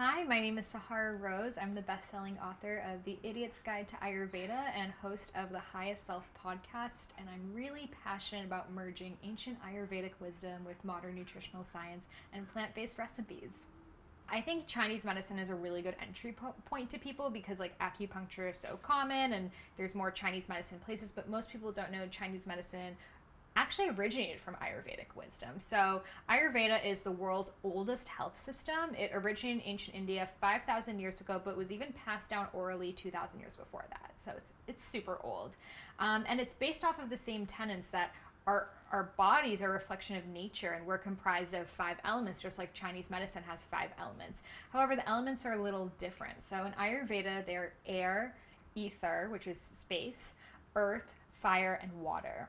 Hi, my name is Sahara Rose. I'm the best-selling author of The Idiot's Guide to Ayurveda and host of the Highest Self podcast, and I'm really passionate about merging ancient Ayurvedic wisdom with modern nutritional science and plant-based recipes. I think Chinese medicine is a really good entry po- point to people because like acupuncture is so common and there's more Chinese medicine places, but most people don't know Chinese medicine actually originated from Ayurvedic wisdom. So, Ayurveda is the world's oldest health system. It originated in ancient India 5,000 years ago, but was even passed down orally 2,000 years before that. So, it's, it's super old. Um, and it's based off of the same tenets that our, our bodies are a reflection of nature and we're comprised of five elements, just like Chinese medicine has five elements. However, the elements are a little different. So, in Ayurveda, they're air, ether, which is space, earth, fire, and water.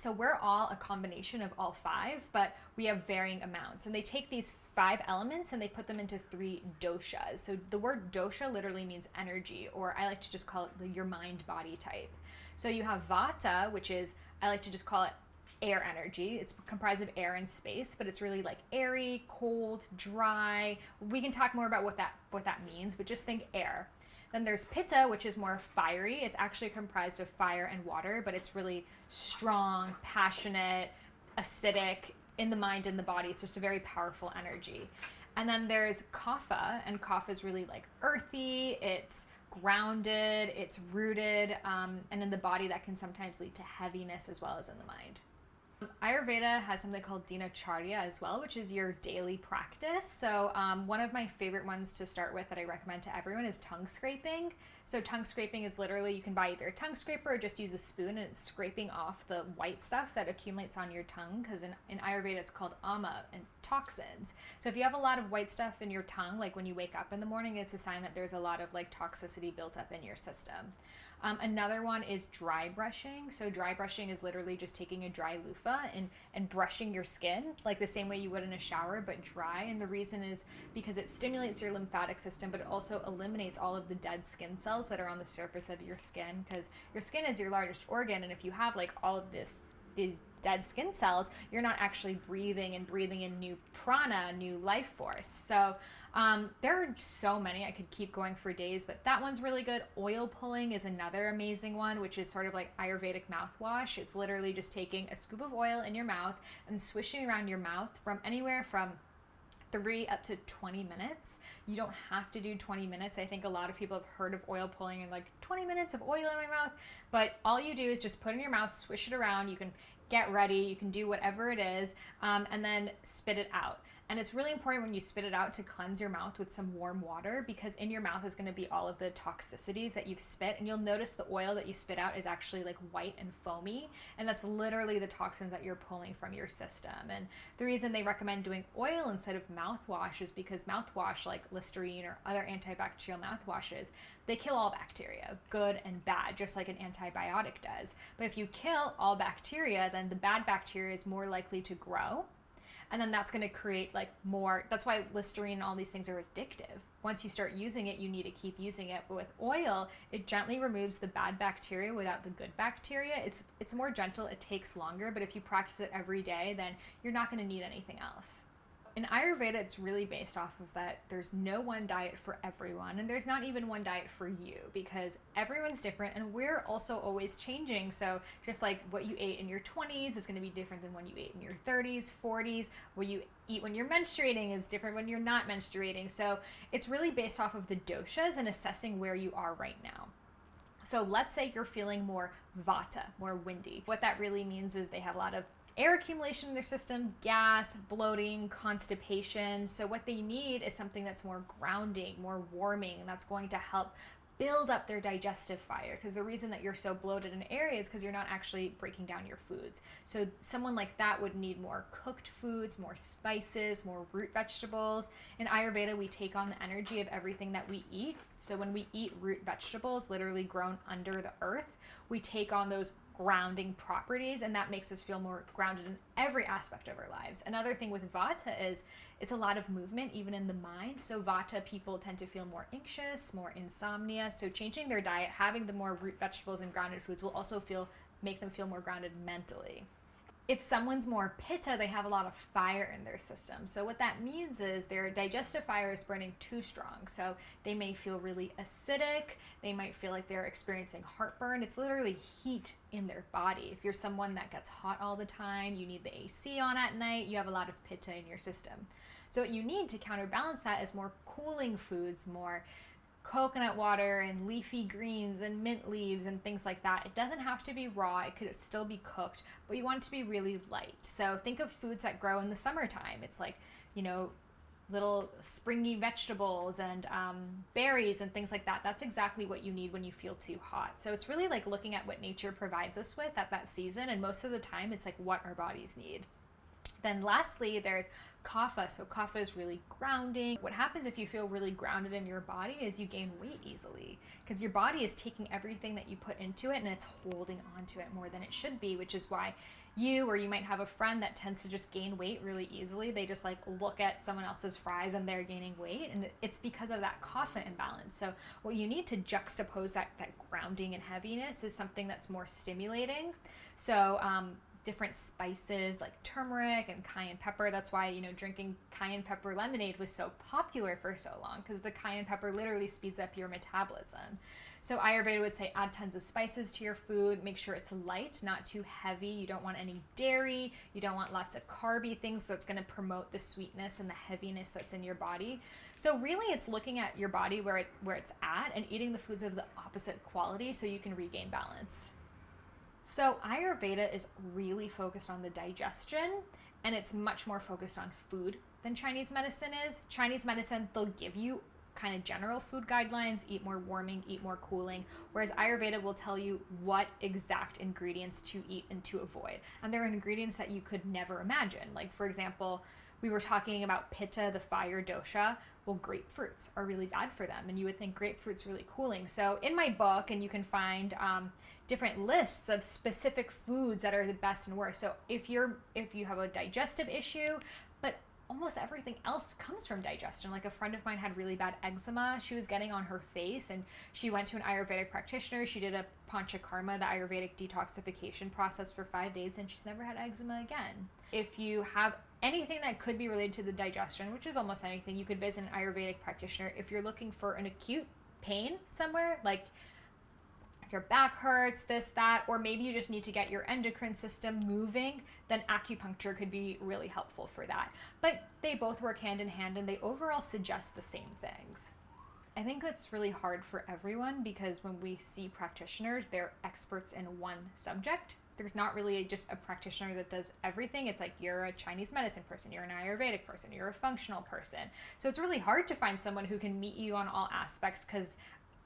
So we're all a combination of all five, but we have varying amounts. And they take these five elements and they put them into three doshas. So the word dosha literally means energy, or I like to just call it your mind body type. So you have vata, which is, I like to just call it air energy. It's comprised of air and space, but it's really like airy, cold, dry. We can talk more about what that what that means, but just think air. Then there's pitta, which is more fiery. It's actually comprised of fire and water, but it's really strong, passionate, acidic in the mind and the body. It's just a very powerful energy. And then there's kapha, and kapha is really like earthy. It's grounded, it's rooted, um, and in the body that can sometimes lead to heaviness as well as in the mind. Ayurveda has something called Dinacharya as well, which is your daily practice. So, um, one of my favorite ones to start with that I recommend to everyone is tongue scraping. So, tongue scraping is literally you can buy either a tongue scraper or just use a spoon and it's scraping off the white stuff that accumulates on your tongue because in, in Ayurveda it's called ama and toxins. So, if you have a lot of white stuff in your tongue, like when you wake up in the morning, it's a sign that there's a lot of like toxicity built up in your system. Um, another one is dry brushing. So dry brushing is literally just taking a dry loofah and, and brushing your skin like the same way you would in a shower, but dry. And the reason is because it stimulates your lymphatic system, but it also eliminates all of the dead skin cells that are on the surface of your skin because your skin is your largest organ. And if you have like all of this these dead skin cells, you're not actually breathing and breathing in new prana, new life force. So um, there are so many. I could keep going for days, but that one's really good. Oil pulling is another amazing one, which is sort of like Ayurvedic mouthwash. It's literally just taking a scoop of oil in your mouth and swishing around your mouth from anywhere from three up to 20 minutes. You don't have to do 20 minutes. I think a lot of people have heard of oil pulling and like 20 minutes of oil in my mouth, but all you do is just put in your mouth, swish it around. You can get ready, you can do whatever it is, um, and then spit it out. And it's really important when you spit it out to cleanse your mouth with some warm water because in your mouth is going to be all of the toxicities that you've spit. And you'll notice the oil that you spit out is actually like white and foamy. And that's literally the toxins that you're pulling from your system. And the reason they recommend doing oil instead of mouthwash is because mouthwash, like Listerine or other antibacterial mouthwashes, they kill all bacteria, good and bad, just like an antibiotic does. But if you kill all bacteria, then the bad bacteria is more likely to grow and then that's going to create like more that's why listerine and all these things are addictive. Once you start using it you need to keep using it. But with oil it gently removes the bad bacteria without the good bacteria. It's it's more gentle it takes longer but if you practice it every day then you're not going to need anything else in Ayurveda, it's really based off of that there's no one diet for everyone, and there's not even one diet for you because everyone's different and we're also always changing. So, just like what you ate in your 20s is going to be different than when you ate in your 30s, 40s. What you eat when you're menstruating is different when you're not menstruating. So, it's really based off of the doshas and assessing where you are right now. So let's say you're feeling more vata, more windy. What that really means is they have a lot of air accumulation in their system, gas, bloating, constipation. So, what they need is something that's more grounding, more warming, and that's going to help build up their digestive fire because the reason that you're so bloated in area is because you're not actually breaking down your foods. So someone like that would need more cooked foods, more spices, more root vegetables. In Ayurveda, we take on the energy of everything that we eat. So when we eat root vegetables, literally grown under the earth, we take on those grounding properties and that makes us feel more grounded in every aspect of our lives. Another thing with vata is it's a lot of movement even in the mind. So vata people tend to feel more anxious, more insomnia. So changing their diet, having the more root vegetables and grounded foods will also feel make them feel more grounded mentally. If someone's more pitta, they have a lot of fire in their system. So what that means is their digestive fire is burning too strong. So they may feel really acidic. They might feel like they're experiencing heartburn. It's literally heat in their body. If you're someone that gets hot all the time, you need the AC on at night, you have a lot of pitta in your system. So what you need to counterbalance that is more cooling foods, more coconut water and leafy greens and mint leaves and things like that. It doesn't have to be raw, it could still be cooked, but you want it to be really light. So think of foods that grow in the summertime. It's like, you know, little springy vegetables and um, berries and things like that. That's exactly what you need when you feel too hot. So it's really like looking at what nature provides us with at that season. And most of the time, it's like what our bodies need. Then lastly, there's kapha. So kapha is really grounding. What happens if you feel really grounded in your body is you gain weight easily because your body is taking everything that you put into it and it's holding onto it more than it should be, which is why you or you might have a friend that tends to just gain weight really easily. They just like look at someone else's fries and they're gaining weight and it's because of that kapha imbalance. So what you need to juxtapose that that grounding and heaviness is something that's more stimulating. So um, different spices like turmeric and cayenne pepper. That's why, you know, drinking cayenne pepper lemonade was so popular for so long because the cayenne pepper literally speeds up your metabolism. So Ayurveda would say add tons of spices to your food, make sure it's light, not too heavy. You don't want any dairy, you don't want lots of carby things that's going to promote the sweetness and the heaviness that's in your body. So really it's looking at your body where it where it's at and eating the foods of the opposite quality so you can regain balance. So, Ayurveda is really focused on the digestion and it's much more focused on food than Chinese medicine is. Chinese medicine, they'll give you kind of general food guidelines eat more warming, eat more cooling, whereas Ayurveda will tell you what exact ingredients to eat and to avoid. And there are ingredients that you could never imagine. Like, for example, we were talking about pitta, the fire dosha. Well, grapefruits are really bad for them, and you would think grapefruit's really cooling. So, in my book, and you can find um, different lists of specific foods that are the best and worst. So, if you're if you have a digestive issue, but almost everything else comes from digestion. Like a friend of mine had really bad eczema. She was getting on her face and she went to an Ayurvedic practitioner. She did a panchakarma, the Ayurvedic detoxification process for five days, and she's never had eczema again. If you have anything that could be related to the digestion, which is almost anything, you could visit an Ayurvedic practitioner. If you're looking for an acute pain somewhere, like if your back hurts, this, that, or maybe you just need to get your endocrine system moving, then acupuncture could be really helpful for that. But they both work hand in hand and they overall suggest the same things. I think it's really hard for everyone because when we see practitioners, they're experts in one subject. There's not really just a practitioner that does everything. It's like you're a Chinese medicine person, you're an Ayurvedic person, you're a functional person. So it's really hard to find someone who can meet you on all aspects because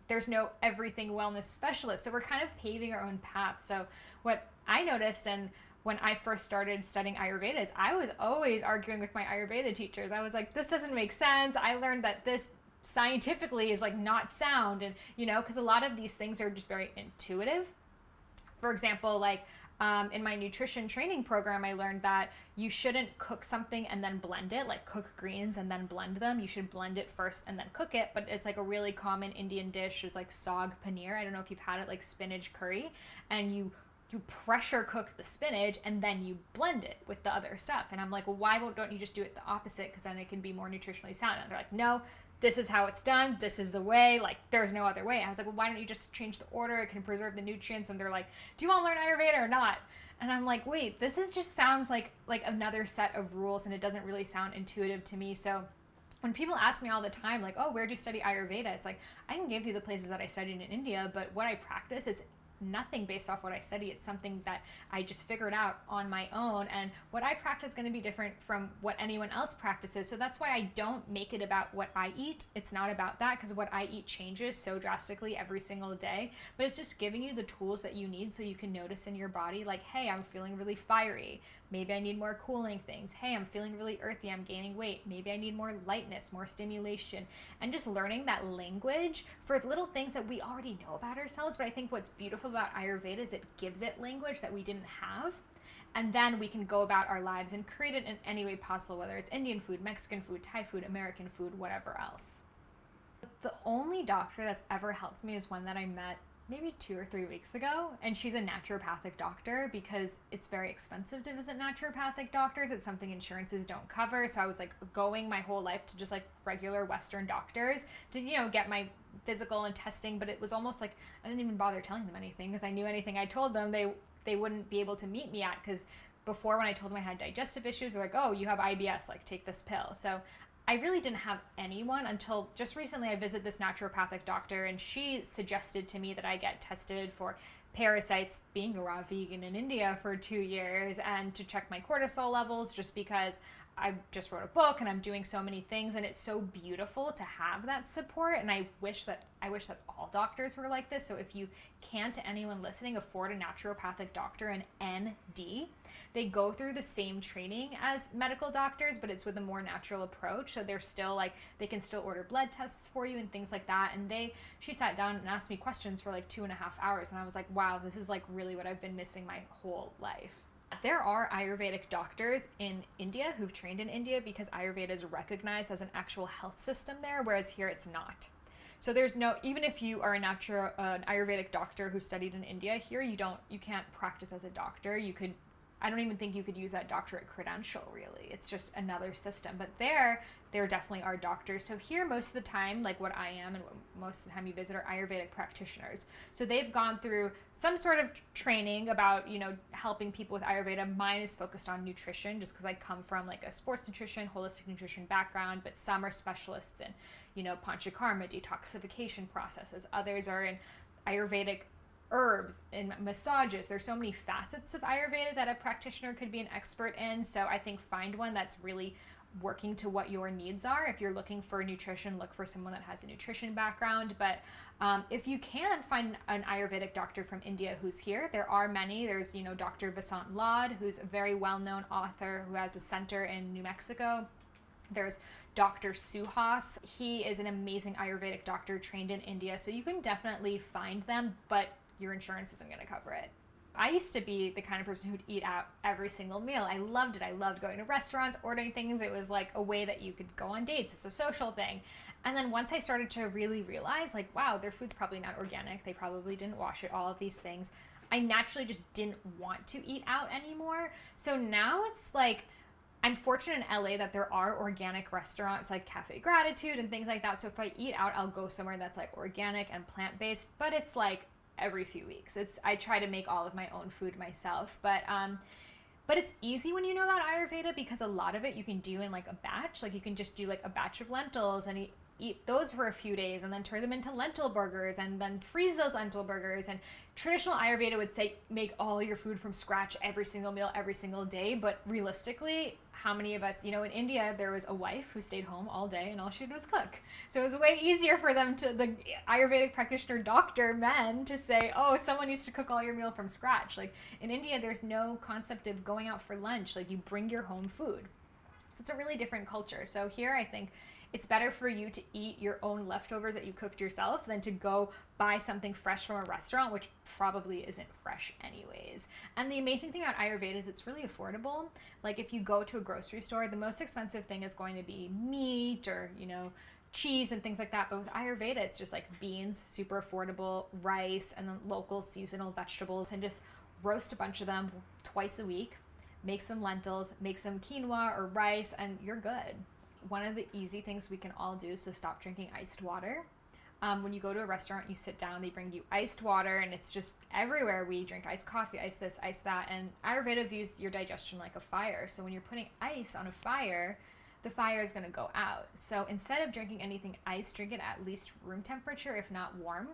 there's no everything wellness specialist. So we're kind of paving our own path. So what I noticed and when I first started studying Ayurveda is I was always arguing with my Ayurveda teachers. I was like, this doesn't make sense. I learned that this scientifically is like not sound and you know because a lot of these things are just very intuitive for example like um, in my nutrition training program, I learned that you shouldn't cook something and then blend it, like cook greens and then blend them. You should blend it first and then cook it. But it's like a really common Indian dish. It's like saag paneer. I don't know if you've had it, like spinach curry, and you you pressure cook the spinach and then you blend it with the other stuff. And I'm like, well, why don't you just do it the opposite? Because then it can be more nutritionally sound. And they're like, no, this is how it's done. This is the way. Like, there's no other way. I was like, well, why don't you just change the order? It can preserve the nutrients. And they're like, do you want to learn Ayurveda or not? And I'm like, wait, this is just sounds like like another set of rules, and it doesn't really sound intuitive to me. So when people ask me all the time, like, oh, where'd you study Ayurveda? It's like, I can give you the places that I studied in India, but what I practice is nothing based off what I study. It's something that I just figured out on my own. And what I practice is going to be different from what anyone else practices. So that's why I don't make it about what I eat. It's not about that because what I eat changes so drastically every single day. But it's just giving you the tools that you need so you can notice in your body, like, hey, I'm feeling really fiery. Maybe I need more cooling things. Hey, I'm feeling really earthy. I'm gaining weight. Maybe I need more lightness, more stimulation. And just learning that language for little things that we already know about ourselves. But I think what's beautiful about Ayurveda is it gives it language that we didn't have. And then we can go about our lives and create it in any way possible, whether it's Indian food, Mexican food, Thai food, American food, whatever else. The only doctor that's ever helped me is one that I met maybe two or three weeks ago, and she's a naturopathic doctor because it's very expensive to visit naturopathic doctors. It's something insurances don't cover. So I was like going my whole life to just like regular Western doctors to, you know, get my physical and testing, but it was almost like I didn't even bother telling them anything because I knew anything I told them they they wouldn't be able to meet me at because before when I told them I had digestive issues, they're like, "Oh, you have IBS, like take this pill." So I really didn't have anyone until just recently. I visited this naturopathic doctor, and she suggested to me that I get tested for parasites, being a raw vegan in India for two years, and to check my cortisol levels, just because I just wrote a book and I'm doing so many things, and it's so beautiful to have that support. And I wish that I wish that all doctors were like this. So if you can't, to anyone listening, afford a naturopathic doctor, an ND they go through the same training as medical doctors, but it's with a more natural approach. So they're still like they can still order blood tests for you and things like that. And they she sat down and asked me questions for like two and a half hours, and I was like, wow, this is like really what I've been missing my whole life. There are Ayurvedic doctors in India who've trained in India because Ayurveda is recognized as an actual health system there, whereas here it's not. So there's no even if you are a natural uh, an Ayurvedic doctor who studied in India here, you don't you can't practice as a doctor. You could I don't even think you could use that doctorate credential really. It's just another system. But there, there definitely are doctors. So here, most of the time, like what I am and most of the time you visit are Ayurvedic practitioners. So they've gone through some sort of training about, you know, helping people with Ayurveda. Mine is focused on nutrition just because I come from like a sports nutrition, holistic nutrition background, but some are specialists in, you know, panchakarma, detoxification processes. Others are in Ayurvedic herbs and massages. There's so many facets of Ayurveda that a practitioner could be an expert in. So I think find one that's really working to what your needs are. If you're looking for nutrition, look for someone that has a nutrition background. But um, if you can find an Ayurvedic doctor from India who's here, there are many. There's, you know, Dr. Vasant Lad, who's a very well known author who has a center in New Mexico. There's Dr. Suhas. He is an amazing Ayurvedic doctor trained in India. So you can definitely find them, but your insurance isn't going to cover it. I used to be the kind of person who'd eat out every single meal. I loved it. I loved going to restaurants, ordering things. It was like a way that you could go on dates. It's a social thing. And then once I started to really realize, like, wow, their food's probably not organic. They probably didn't wash it, all of these things. I naturally just didn't want to eat out anymore. So now it's like, I'm fortunate in LA that there are organic restaurants like Cafe Gratitude and things like that. So if I eat out, I'll go somewhere that's like organic and plant based, but it's like every few weeks. It's I try to make all of my own food myself, but um, but it's easy when you know about Ayurveda because a lot of it you can do in like a batch. Like you can just do like a batch of lentils and eat, those for a few days and then turn them into lentil burgers and then freeze those lentil burgers. And traditional Ayurveda would say make all your food from scratch every single meal every single day. But realistically, how many of us, you know, in India, there was a wife who stayed home all day and all she did was cook. So it was way easier for them to, the Ayurvedic practitioner doctor men, to say, oh, someone needs to cook all your meal from scratch. Like in India, there's no concept of going out for lunch. Like you bring your home food. It's a really different culture. So here, I think it's better for you to eat your own leftovers that you cooked yourself than to go buy something fresh from a restaurant, which probably isn't fresh anyways. And the amazing thing about Ayurveda is it's really affordable. Like if you go to a grocery store, the most expensive thing is going to be meat or, you know, cheese and things like that. But with Ayurveda, it's just like beans, super affordable, rice, and then local seasonal vegetables, and just roast a bunch of them twice a week. Make some lentils, make some quinoa or rice, and you're good one of the easy things we can all do is to stop drinking iced water. Um, when you go to a restaurant, you sit down, they bring you iced water, and it's just everywhere. We drink iced coffee, ice this, ice that. And Ayurveda views your digestion like a fire. So when you're putting ice on a fire, the fire is going to go out. So instead of drinking anything ice, drink it at least room temperature, if not warm.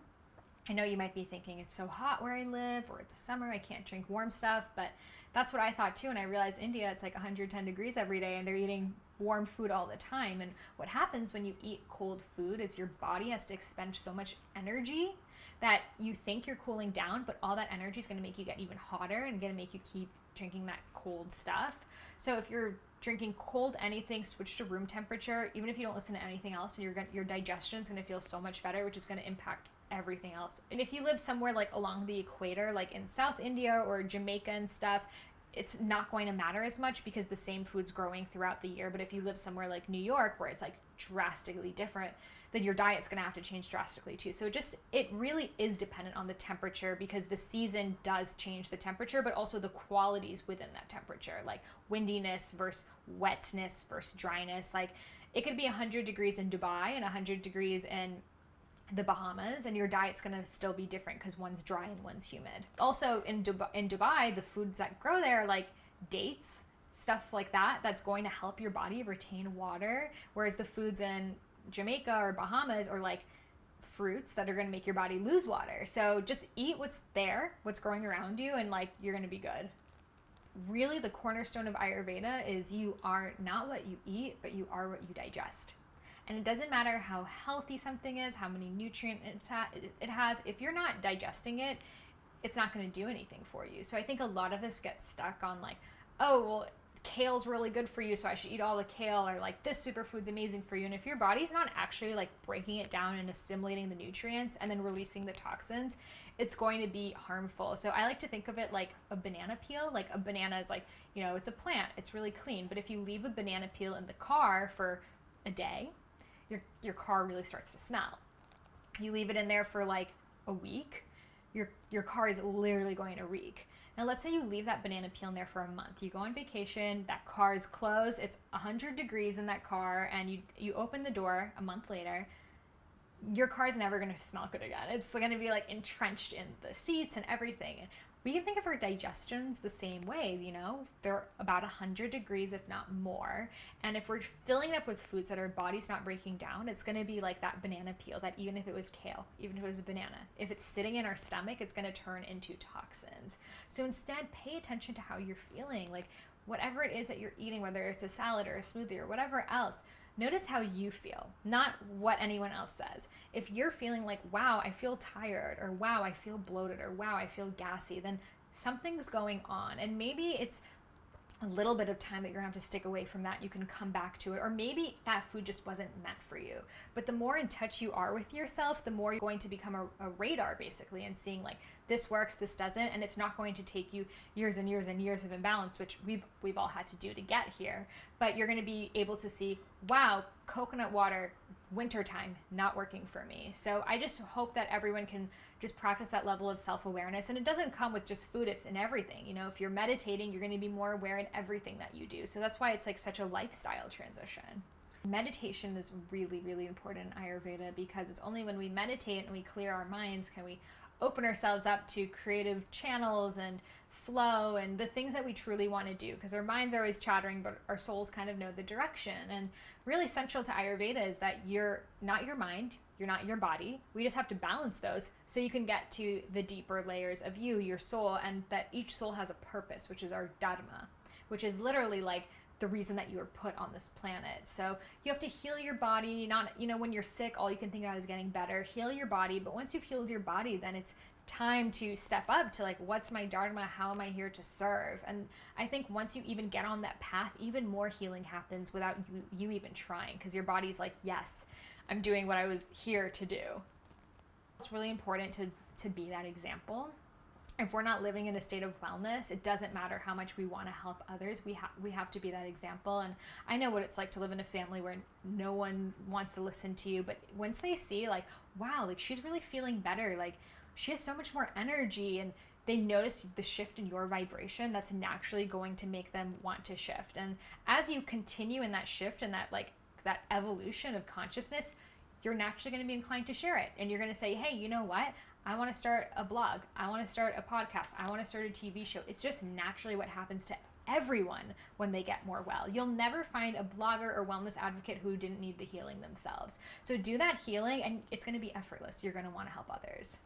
I know you might be thinking it's so hot where I live, or the summer, I can't drink warm stuff, but that's what I thought too. And I realized India, it's like 110 degrees every day, and they're eating warm food all the time. And what happens when you eat cold food is your body has to expend so much energy that you think you're cooling down, but all that energy is going to make you get even hotter and going to make you keep drinking that cold stuff. So if you're drinking cold anything, switch to room temperature. Even if you don't listen to anything else, and your your digestion is going to feel so much better, which is going to impact everything else. And if you live somewhere like along the equator, like in South India or Jamaica and stuff, it's not going to matter as much because the same food's growing throughout the year. But if you live somewhere like New York where it's like drastically different, then your diet's going to have to change drastically too. So it just it really is dependent on the temperature because the season does change the temperature, but also the qualities within that temperature, like windiness versus wetness versus dryness. Like it could be 100 degrees in Dubai and 100 degrees in the Bahamas, and your diet's gonna still be different because one's dry and one's humid. Also, in Dubai, in Dubai, the foods that grow there, like dates, stuff like that, that's going to help your body retain water. Whereas the foods in Jamaica or Bahamas are like fruits that are going to make your body lose water. So just eat what's there, what's growing around you, and like you're going to be good. Really, the cornerstone of Ayurveda is you are not what you eat, but you are what you digest. And it doesn't matter how healthy something is, how many nutrients it has, if you're not digesting it, it's not going to do anything for you. So I think a lot of us get stuck on like, oh, well, kale's really good for you, so I should eat all the kale, or like this superfood's amazing for you. And if your body's not actually like breaking it down and assimilating the nutrients and then releasing the toxins, it's going to be harmful. So I like to think of it like a banana peel. Like a banana is like, you know, it's a plant, it's really clean. But if you leave a banana peel in the car for a day, your your car really starts to smell. You leave it in there for like a week, your your car is literally going to reek. Now, let's say you leave that banana peel in there for a month. You go on vacation, that car is closed, it's 100 degrees in that car, and you, you open the door a month later. Your car is never going to smell good again. It's going to be like entrenched in the seats and everything we can think of our digestions the same way, you know, they're about 100 degrees, if not more. And if we're filling it up with foods that our body's not breaking down, it's going to be like that banana peel, that even if it was kale, even if it was a banana, if it's sitting in our stomach, it's going to turn into toxins. So instead, pay attention to how you're feeling. Like, whatever it is that you're eating, whether it's a salad or a smoothie or whatever else, Notice how you feel, not what anyone else says. If you're feeling like, wow, I feel tired, or wow, I feel bloated, or wow, I feel gassy, then something's going on. And maybe it's a little bit of time that you're gonna have to stick away from that, you can come back to it. Or maybe that food just wasn't meant for you. But the more in touch you are with yourself, the more you're going to become a, a, radar basically and seeing like this works, this doesn't, and it's not going to take you years and years and years of imbalance, which we've we've all had to do to get here. But you're gonna be able to see, wow, coconut water wintertime not working for me. So I just hope that everyone can just practice that level of self awareness. And it doesn't come with just food, it's in everything. You know, if you're meditating, you're going to be more aware in everything that you do. So that's why it's like such a lifestyle transition. Meditation is really, really important in Ayurveda because it's only when we meditate and we clear our minds can we open ourselves up to creative channels and flow and the things that we truly want to do because our minds are always chattering but our souls kind of know the direction. And really central to ayurveda is that you're not your mind you're not your body. We just have to balance those so you can get to the deeper layers of you your soul and that each soul has a purpose which is our dharma which is literally like the reason that you were put on this planet. So you have to heal your body. Not, you know, when you're sick, all you can think about is getting better. Heal your body. But once you've healed your body, then it's time to step up to like, what's my dharma? How am I here to serve? And I think once you even get on that path, even more healing happens without you, you even trying because your body's like, yes, I'm doing what I was here to do. It's really important to, to be that example if we're not living in a state of wellness, it doesn't matter how much we want to help others. We have we have to be that example. And I know what it's like to live in a family where no one wants to listen to you, but once they see like, wow, like she's really feeling better, like she has so much more energy and they notice the shift in your vibration that's naturally going to make them want to shift. And as you continue in that shift and that like that evolution of consciousness, you're naturally going to be inclined to share it. And you're going to say, hey, you know what? I want to start a blog. I want to start a podcast. I want to start a TV show. It's just naturally what happens to everyone when they get more well. You'll never find a blogger or wellness advocate who didn't need the healing themselves. So do that healing and it's going to be effortless. You're going to want to help others.